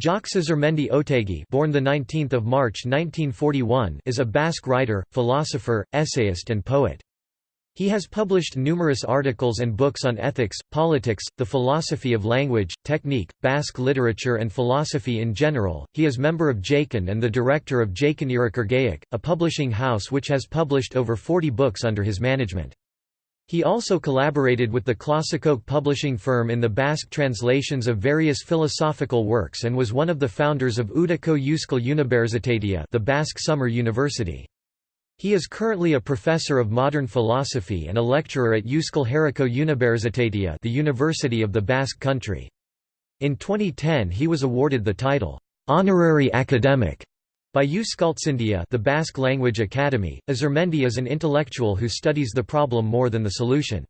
Jacques Azurmendi Otegi born 19 March 1941 is a Basque writer, philosopher, essayist and poet. He has published numerous articles and books on ethics, politics, the philosophy of language, technique, Basque literature and philosophy in general. He is member of Jakin and the director of Jakin Irakurgaiak, a publishing house which has published over 40 books under his management. He also collaborated with the Klasikoak publishing firm in the Basque translations of various philosophical works and was one of the founders of Udako Euskal Unibertsitatea the Basque Summer University. He is currently a professor of modern philosophy and a lecturer at Euskal Herriko Unibertsitatea the University of the Basque Country. In 2010 he was awarded the title, "'Honorary Academic' By Euskaltzaindia the Basque Language Academy, Azurmendi is an intellectual who studies the problem more than the solution.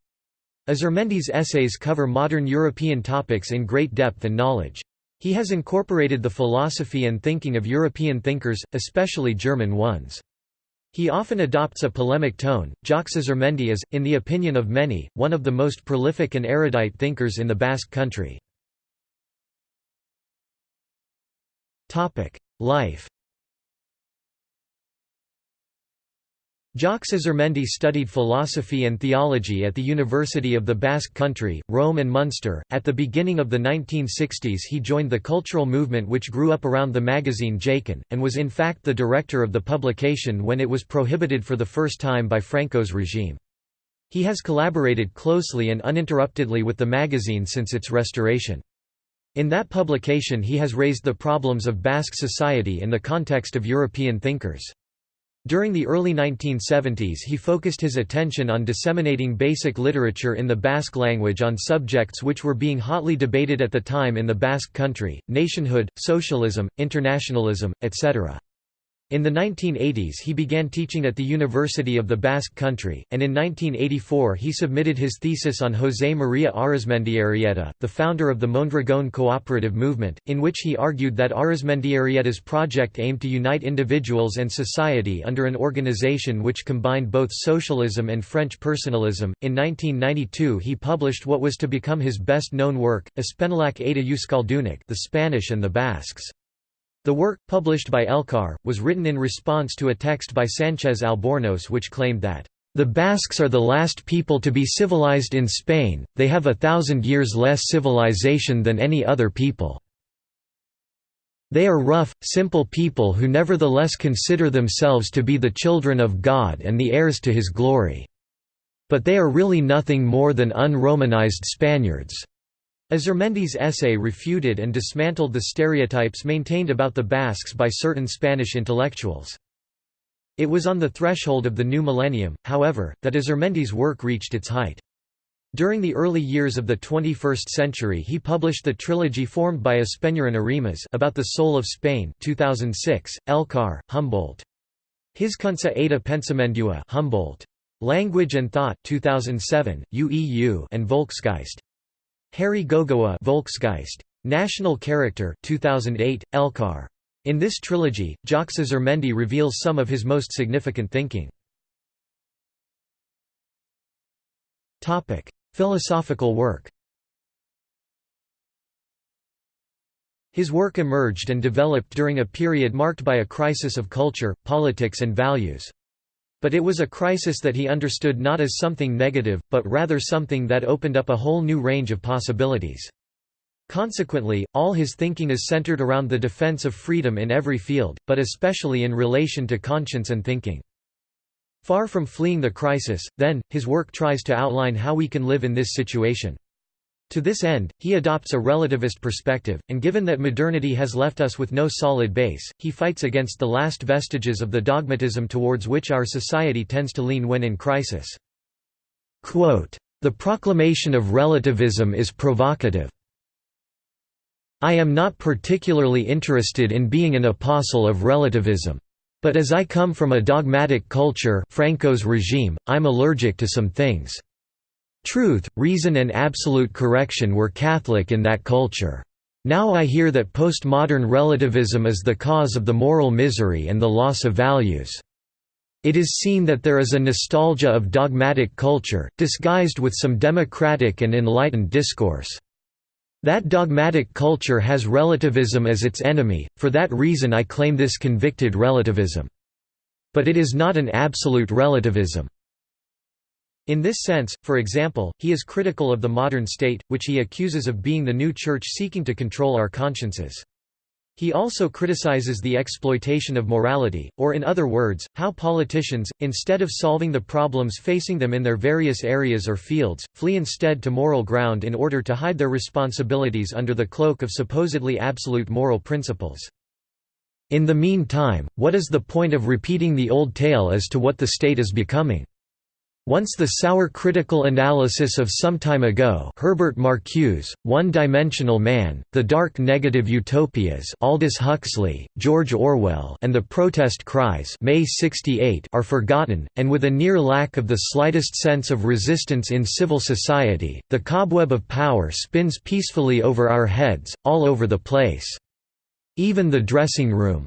Azurmendi's essays cover modern European topics in great depth and knowledge. He has incorporated the philosophy and thinking of European thinkers, especially German ones. He often adopts a polemic tone. Jacques Azurmendi is, in the opinion of many, one of the most prolific and erudite thinkers in the Basque country. Life Jacques Azurmendi studied philosophy and theology at the University of the Basque Country, Rome and Munster. At the beginning of the 1960s, he joined the cultural movement which grew up around the magazine Jakin, and was in fact the director of the publication when it was prohibited for the first time by Franco's regime. He has collaborated closely and uninterruptedly with the magazine since its restoration. In that publication, he has raised the problems of Basque society in the context of European thinkers. During the early 1970s he focused his attention on disseminating basic literature in the Basque language on subjects which were being hotly debated at the time in the Basque country, nationhood, socialism, internationalism, etc. In the 1980s he began teaching at the University of the Basque Country, and in 1984 he submitted his thesis on José María Arizmendiarrieta, the founder of the Mondragón cooperative movement, in which he argued that Arizmendiarrieta's project aimed to unite individuals and society under an organization which combined both socialism and French personalism. In 1992 he published what was to become his best-known work, Españolak eta Euskaldunak The Spanish and the Basques. The work, published by Elkar, was written in response to a text by Sanchez Albornoz which claimed that, "...the Basques are the last people to be civilized in Spain, they have a thousand years less civilization than any other people. They are rough, simple people who nevertheless consider themselves to be the children of God and the heirs to his glory. But they are really nothing more than un-Romanized Spaniards." Azurmendi's essay refuted and dismantled the stereotypes maintained about the Basques by certain Spanish intellectuals. It was on the threshold of the new millennium, however, that Azurmendi's work reached its height. During the early years of the 21st century he published the trilogy formed by Espainiaren Arimaz about the soul of Spain 2006, Elkar, Humboldt. Hizkuntza eta Pensamendua Humboldt. Language and Thought 2007, UEU and Volksgeist. Herri Gogoa Volksgeist. National Character 2008, Elkar. In this trilogy, Jacques Azurmendi reveals some of his most significant thinking. Philosophical work His work emerged and developed during a period marked by a crisis of culture, politics and values. But it was a crisis that he understood not as something negative, but rather something that opened up a whole new range of possibilities. Consequently, all his thinking is centered around the defense of freedom in every field, but especially in relation to conscience and thinking. Far from fleeing the crisis, then, his work tries to outline how we can live in this situation. To this end, he adopts a relativist perspective, and given that modernity has left us with no solid base, he fights against the last vestiges of the dogmatism towards which our society tends to lean when in crisis. Quote, the proclamation of relativism is provocative. I am not particularly interested in being an apostle of relativism. But as I come from a dogmatic culture Franco's regime, I'm allergic to some things. Truth, reason and absolute correction were Catholic in that culture. Now I hear that postmodern relativism is the cause of the moral misery and the loss of values. It is seen that there is a nostalgia of dogmatic culture, disguised with some democratic and enlightened discourse. That dogmatic culture has relativism as its enemy, for that reason I claim this convicted relativism. But it is not an absolute relativism. In this sense, for example, he is critical of the modern state, which he accuses of being the new church seeking to control our consciences. He also criticizes the exploitation of morality, or in other words, how politicians, instead of solving the problems facing them in their various areas or fields, flee instead to moral ground in order to hide their responsibilities under the cloak of supposedly absolute moral principles. In the meantime, what is the point of repeating the old tale as to what the state is becoming? Once the sour critical analysis of some time ago Herbert Marcuse, One-Dimensional Man, The Dark Negative Utopias Aldous Huxley, George Orwell and The Protest Cries May 68 are forgotten, and with a near lack of the slightest sense of resistance in civil society, the cobweb of power spins peacefully over our heads, all over the place. Even the dressing room,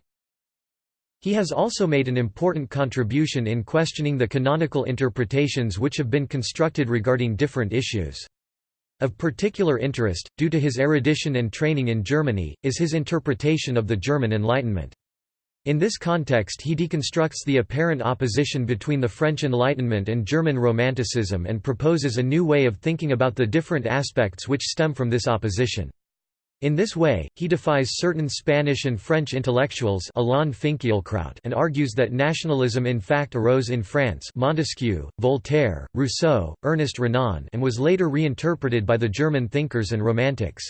he has also made an important contribution in questioning the canonical interpretations which have been constructed regarding different issues. Of particular interest, due to his erudition and training in Germany, is his interpretation of the German Enlightenment. In this context he deconstructs the apparent opposition between the French Enlightenment and German Romanticism and proposes a new way of thinking about the different aspects which stem from this opposition. In this way, he defies certain Spanish and French intellectuals and argues that nationalism in fact arose in France Montesquieu, Voltaire, Rousseau, Ernest Renan and was later reinterpreted by the German thinkers and Romantics.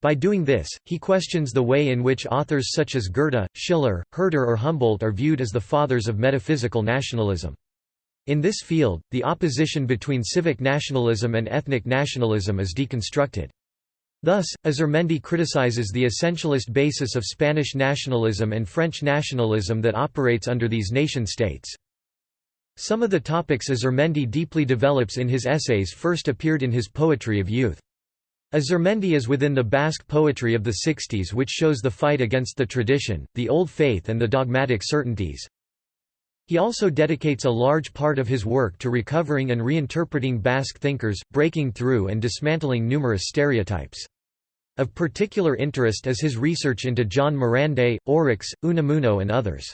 By doing this, he questions the way in which authors such as Goethe, Schiller, Herder or Humboldt are viewed as the fathers of metaphysical nationalism. In this field, the opposition between civic nationalism and ethnic nationalism is deconstructed. Thus, Azurmendi criticizes the essentialist basis of Spanish nationalism and French nationalism that operates under these nation-states. Some of the topics Azurmendi deeply develops in his essays first appeared in his Poetry of Youth. Azurmendi is within the Basque poetry of the 60s which shows the fight against the tradition, the old faith and the dogmatic certainties. He also dedicates a large part of his work to recovering and reinterpreting Basque thinkers, breaking through and dismantling numerous stereotypes. Of particular interest is his research into Jon Mirande, Orixe, Unamuno and others.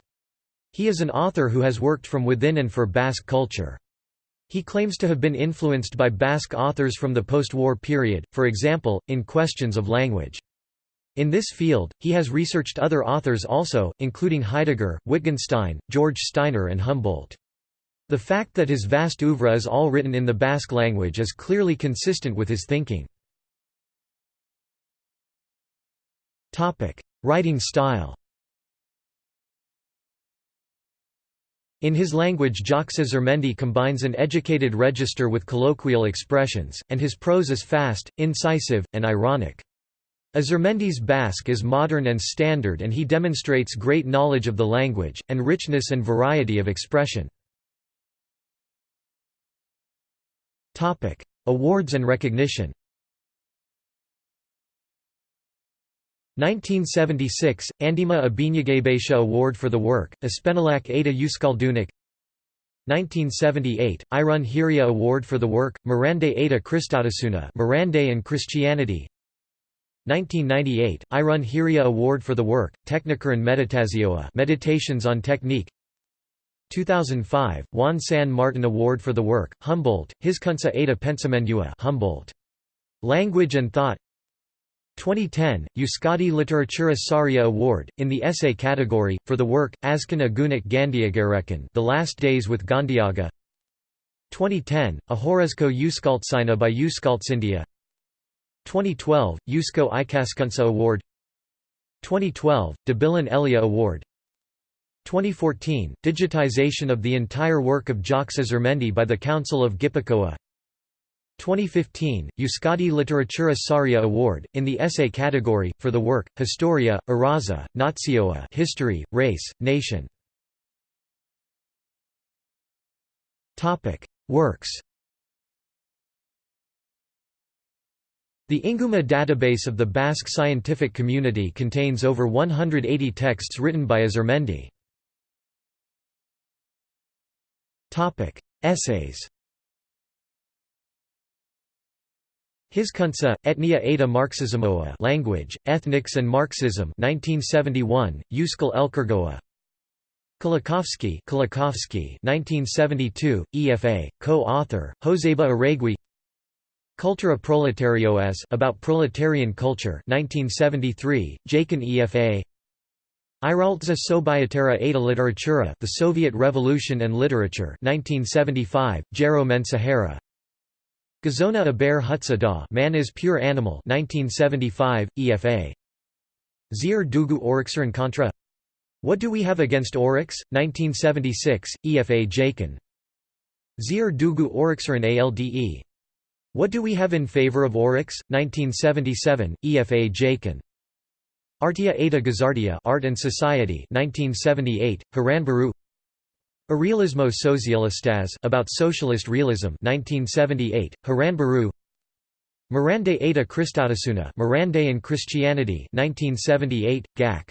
He is an author who has worked from within and for Basque culture. He claims to have been influenced by Basque authors from the post-war period, for example, in questions of language. In this field, he has researched other authors also, including Heidegger, Wittgenstein, George Steiner and Humboldt. The fact that his vast oeuvre is all written in the Basque language is clearly consistent with his thinking. Writing style In his language Jacques Azurmendi combines an educated register with colloquial expressions, and his prose is fast, incisive, and ironic. Azurmendi's Basque is modern and standard and he demonstrates great knowledge of the language, and richness and variety of expression. Awards and recognition 1976 – Andima Ibiñagabeitia Award for the work, Españolak eta Euskaldunak 1978 – Irun Hiria Award for the work, Mirande eta Kristautasuna Mirande and Christianity 1998, Irun Hiria Award for the work, Teknikaren Meditazioa Meditations on Technique. 2005, Juan San Martin Award for the work, Humboldt, Hizkuntza eta Pentsamendua Humboldt. Language and Thought. 2010, Euskadi Literatura Saria Award, in the essay category, for the work, Azken Egunak Gandiagarekin The Last Days with Gandiaga 2010, Ohorezko Euskaltzaina by Euskaltzaindia 2012, Eusko Ikaskuntza Award. 2012, Debilan Elia Award. 2014, digitization of the entire work of Jacques Azurmendi by the Council of Gipuzkoa 2015, Euskadi Literatura Saria Award, in the essay category, for the work, Historia, Araza, Nazioa History, Race, Nation. Works The Inguma database of the Basque scientific community contains over 180 texts written by Azurmendi. Essays Hizkuntza, Etnia eta Marxismoa Language, Ethnics and Marxism 1971, Euskal Elkargoa Kolakowski Kolakowski 1972, EFA, co-author, Joseba Arregi Cultura Proletarioas About Proletarian Culture 1973, Jakin EFA Iraltza Sobietara Ada Literatura The Soviet Revolution and Literature 1975, Jero Mensahara Gazona Aber Hutsa Da Man is Pure Animal 1975, EFA. Zir Dugu Contra What Do We Have Against Orixe? 1976, EFA Jakin. Zir Dugu Orixeren ALDE. What Do We Have in Favor of Orixe? 1977, EFA Jakin. Artia Ada Gazardia Art and Society 1978, Haranburu a Realismo Socialistas about Socialist Realism 1978, Haranburu Mirande eta Kristautasuna Mirande and Christianity 1978, GAC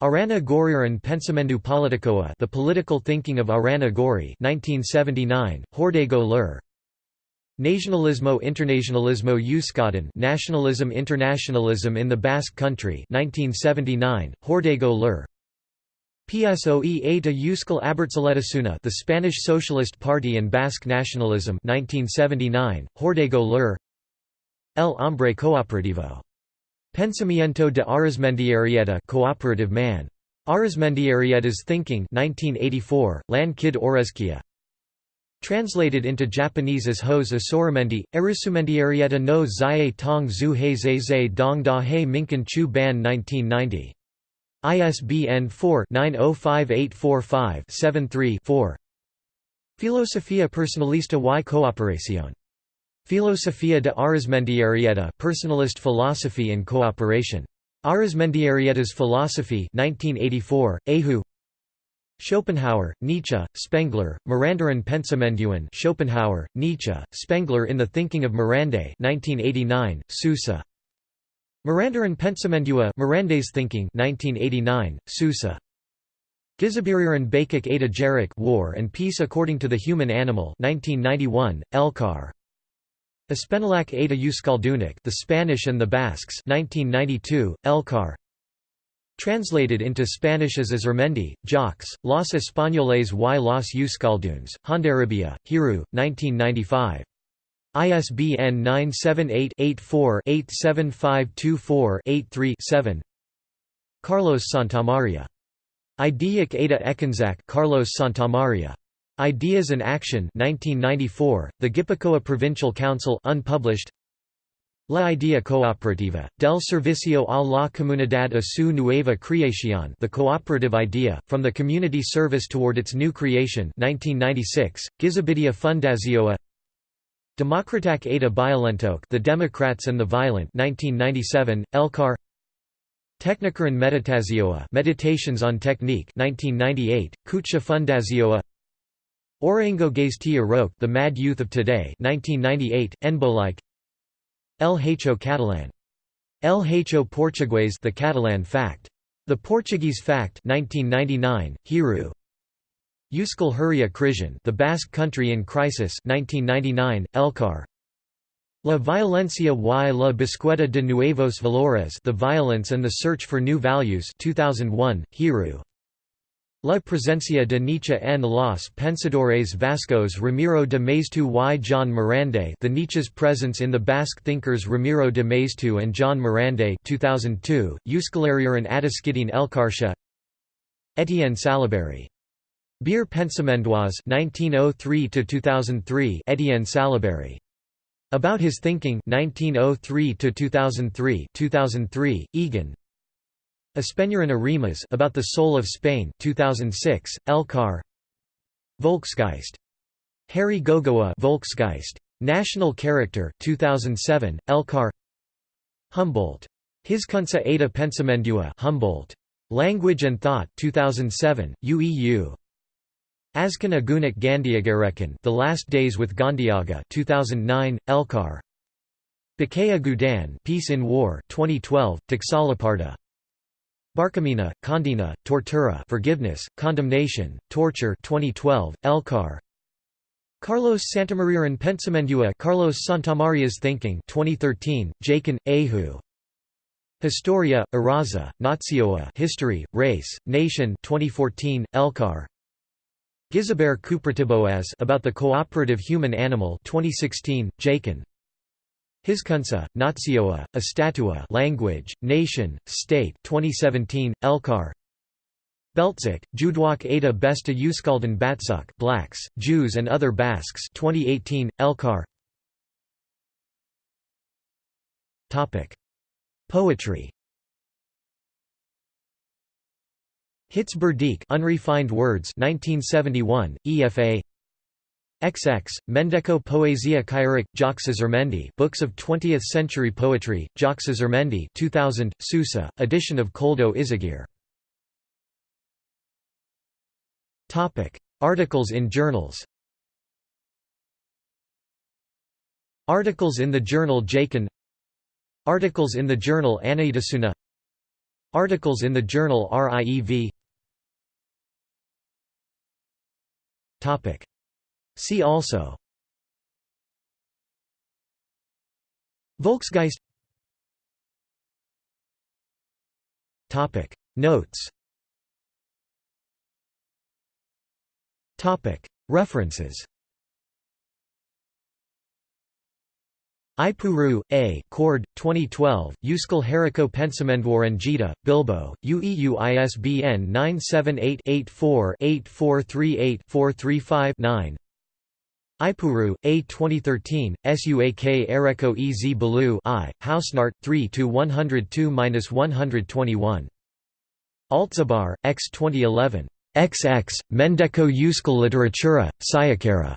Arana Goiriren Pensamendu Politicoa The Political Thinking of Arana Goiri 1979, Hordago Lur Nacionalismo Internacionalismo Euskadin Nationalism Internationalism in the Basque Country 1979, Hordago Lur PSOE eta Euskal Abertzaletasuna The Spanish Socialist Party and Basque Nationalism 1979, Hordago Lur El Hombre Cooperativo. Pensamiento de Arizmendiarrieta Cooperative Man. Arizmendiarrieta's Thinking 1984, Lan Kid. Translated into Japanese as Hose Asoramendi, Arisumendiarrieta no Zaye Tong Zu He Zhe Dong Da He Minkan Chu Ban 1990. ISBN 4-905845-73-4 Filosofía personalista y cooperación. Filosofía de Arizmendiarrieta Personalist Philosophy and Cooperation. Arizmendiarrieta's Philosophy 1984, Ahu Schopenhauer, Nietzsche, Spengler, Mirandaran Pensamenduan Schopenhauer, Nietzsche, Spengler in the Thinking of Mirande 1989, Susa Mirandaran Pensamendua Mirande's Thinking 1989, Susa. Gizabiriran Bakik Ada Jarik War and Peace According to the Human Animal 1991, Elkar. Españolak eta Euskaldunak The Spanish and the Basques 1992, Elkar. Translated into Spanish as Azurmendi, Jacques, Los Españoles y los Euskaldunes, Hondarribia, Hiru, 1995. ISBN 978-84-87524-83-7 Carlos Santamaria. Ideic Ada Ekanzak Carlos Santamaria. Ideas and Action 1994, The Gipuzkoa Provincial Council unpublished La Idea Cooperativa, del Servicio a la Comunidad a su nueva creación The Cooperative Idea, From the Community Service Toward Its New Creation 1996, Gizabidea Fundazioa Demokratak Ada Biolentok The Democrats and the Violent 1997, Elkar Teknikaren Meditazioa Meditations on Technique 1998, Kutxa Fundazioa Orango Gaztia Roque The Mad Youth of Today 1998, Enbolike El Hecho Catalan. El Hecho Portugués The Catalan Fact. The Portuguese Fact 1999, Hiru Euskal Herria The Basque Country in Crisis 1999, Elkar La Violencia y la Búsqueda de Nuevos Valores The Violence and the Search for New Values 2001, Hiru La presencia de Nietzsche en los pensadores vascos Ramiro de Maeztu y Jon Mirande The Nietzsche's Presence in the Basque Thinkers Ramiro de Maeztu and Jon Mirande 2002, Euskalarier and Ataskidin Elkarsha. Etienne Salaberry Bir Pensamendoise 1903 to 2003 Etienne Salaberry About his thinking 1903 to 2003 2003 Egan Espainiaren Arimaz About the Soul of Spain 2006 Elkar Volksgeist. Herri Gogoa Volksgeist. National Character 2007 Elkar Humboldt. Hizkuntza eta Pentsamendua Humboldt. Language and Thought 2007 UEU Azken Egunak Gandiagarekin The Last Days with Gandiaga 2009 Elkar Bakaya Gudan Peace in War 2012 Txalaparta Barkamina Condina, Tortura Forgiveness Condemnation Torture 2012 Elkar Carlos Santamaria's Pensamendua Carlos Santamaria's Thinking 2013, Jakin, Ahu. Historia, Eraza, Nazioa History, Race, Nation 2014, Elkar Gizaber Kupratiboaz about the cooperative human animal 2016, Jakin Hiskunsa, Nazioa, a statua language, nation, state 2017, Elkar Beltzik, Judwak Ada Besta Uskalden Batsuk Blacks, Jews and Other Basques 2018, Elkar Poetry. Hits Burdik Unrefined Words 1971, EFA XX, Mendeko Poesia Kyric, Jacques Azurmendi Books of 20th-Century Poetry, Jacques Azurmendi 2000, Susa, edition of Koldo Izagirre. Articles in journals. Articles in the journal Jakin. Articles in the journal Anaitasuna Articles in the journal RIEV See also. Volksgeist. Notes. Topic. References. Ipuru, A. Cord, 2012, Euskal Herriko Gita, Bilbo, UEU ISBN 978-84-8438-435-9 Ipuru, A. 2013, Suak Ereko Ez Balu I, Hausnart, 3-102-121. Altzibar, X 2011. XX, Mendeko Euskal Literatura, Sayakera.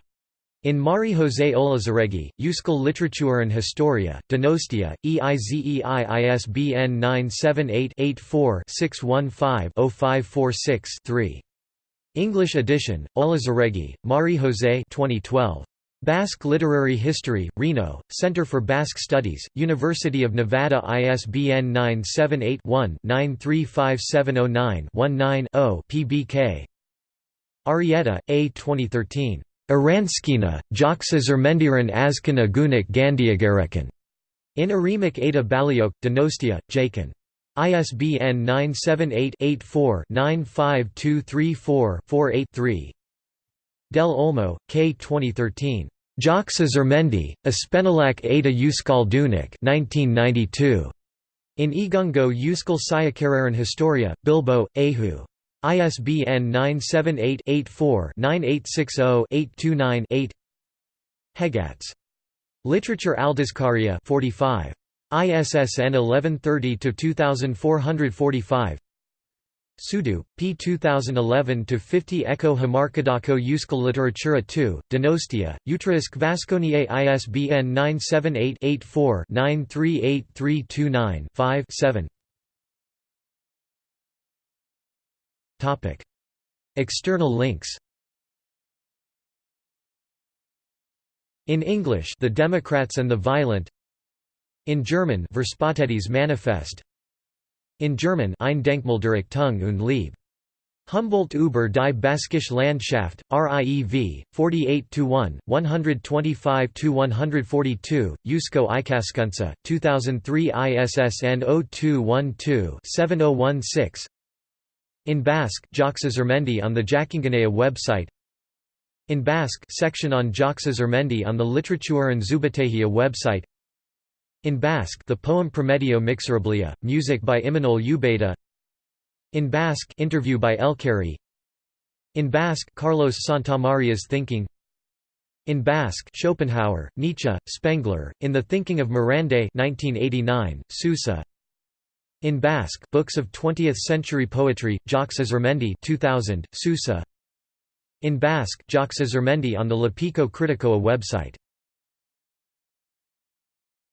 In Mari José Olaziregi, Euskal Literatura and Historia, Donostia, EIZEI ISBN 978-84-615-0546-3. English edition, Olaziregi, Mari José 2012. Basque Literary History, Reno, Center for Basque Studies, University of Nevada ISBN 978-1-935709-19-0 PBK Arrieta, A. 2013. Aranskina, Joxazermendiran Azkana Gunik Gandiagarekan. In Arimak Ada Baliok, Donostia, Jakin. ISBN 978-84-95234-48-3 Del Olmo, K. 2013. Joxazermendi, Aspenalak Ada Euskal Dunik 1992. In Igungo Euskal Sayakararan Historia, Bilbo, Ahu. ISBN 978-84-9860-829-8 Hegatz. Literature Aldizkaria 45. ISSN 1130-2445 Sudu, P 2011-50 Echo Hamarkadako Euskal Literatura 2, Donostia, Utriusque Vasconiae ISBN 978 84 938329 5 7 External links. In English The Democrats and the Violent In German Verspätetes Manifest. In German Ein Denkmaldirektung und Liebe. Humboldt über die Baskische Landschaft, RIEV, 48–1, 125–142, Eusko Ikaskuntza, 2003 ISSN 0212-7016 in Basque Azurmendi on the Jakingunea website. In Basque section on Azurmendi on the Literatura and Zubatehia website In Basque the poem Prometeo Mixerabilia, music by Imanol Ubeda In Basque interview by Elkari In Basque Carlos Santamaria's Thinking. In Basque Schopenhauer, Nietzsche, Spengler, In the Thinking of Mirande 1989, Susa. In Basque, Books of 20th-Century Poetry, Jacques Azurmendi 2000, Susa. In Basque, Jacques Azurmendi on the Lapiko Criticoa website